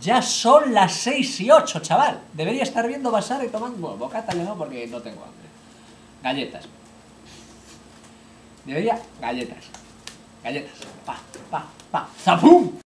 Ya son las 6 y 8, chaval. Debería estar viendo Basar y tomando... Ya no, porque no tengo hambre. Galletas. Debería... Galletas. Galletas. Pa, pa, pa. ¡Zapum!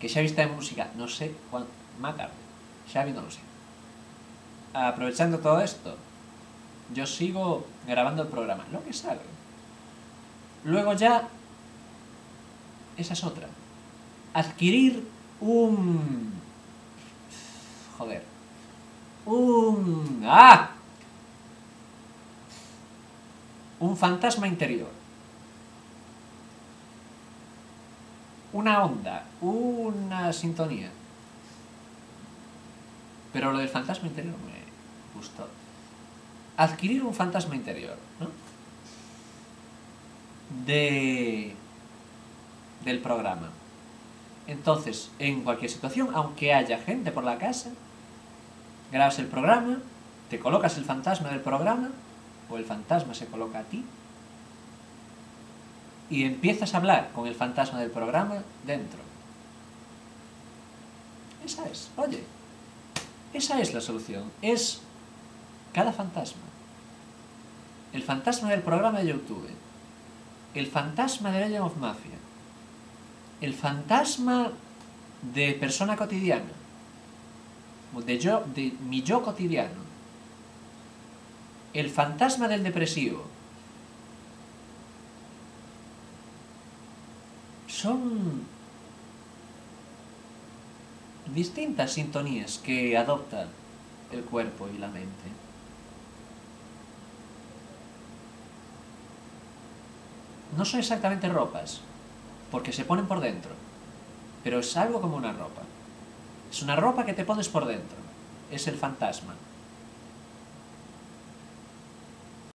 que xa vista en música, non sei cuán, má tarde, xa vi non lo sei. Aprovechando todo esto, yo sigo grabando el programa, lo que salga. Luego ya, esa es otra. Adquirir un... Joder. Un... ¡Ah! Un fantasma interior. Una onda, una sintonía. Pero lo del fantasma interior me gustó. Adquirir un fantasma interior, ¿no? De... del programa. Entonces, en cualquier situación, aunque haya gente por la casa, grabas el programa, te colocas el fantasma del programa, o el fantasma se coloca a ti, y empiezas a hablar con el fantasma del programa dentro. Esa es, oye, esa es la solución, es cada fantasma. El fantasma del programa de YouTube, el fantasma de Legend of Mafia, el fantasma de persona cotidiana, de, yo, de mi yo cotidiano, el fantasma del depresivo, son distintas sintonías que adopta el cuerpo y la mente. No son exactamente ropas, porque se ponen por dentro, pero es algo como una ropa. Es una ropa que te pones por dentro, es el fantasma.